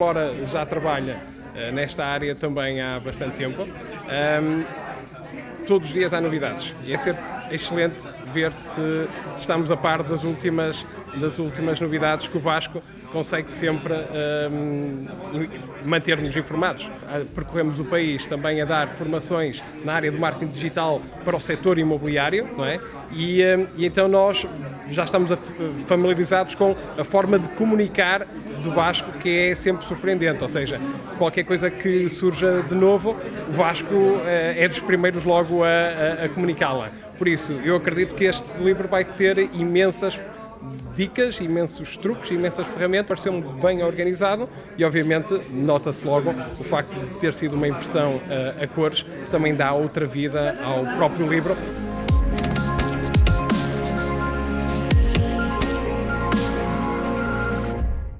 Embora já trabalha uh, nesta área também há bastante tempo, todos os dias há novidades e é sempre excelente ver se estamos a par das últimas, das últimas novidades que o Vasco consegue sempre manter-nos informados. Ah, percorremos o país também a dar formações na área do marketing digital para o setor imobiliário, não é? E, um, e então nós já estamos familiarizados com a forma de comunicar do Vasco que é sempre surpreendente, ou seja, qualquer coisa que surja de novo, o Vasco uh, é dos primeiros logo a, a, a comunicá-la. Por isso, eu acredito que este livro vai ter imensas dicas, imensos truques, imensas ferramentas, pareceu-me bem organizado e obviamente nota-se logo o facto de ter sido uma impressão uh, a cores, também dá outra vida ao próprio livro,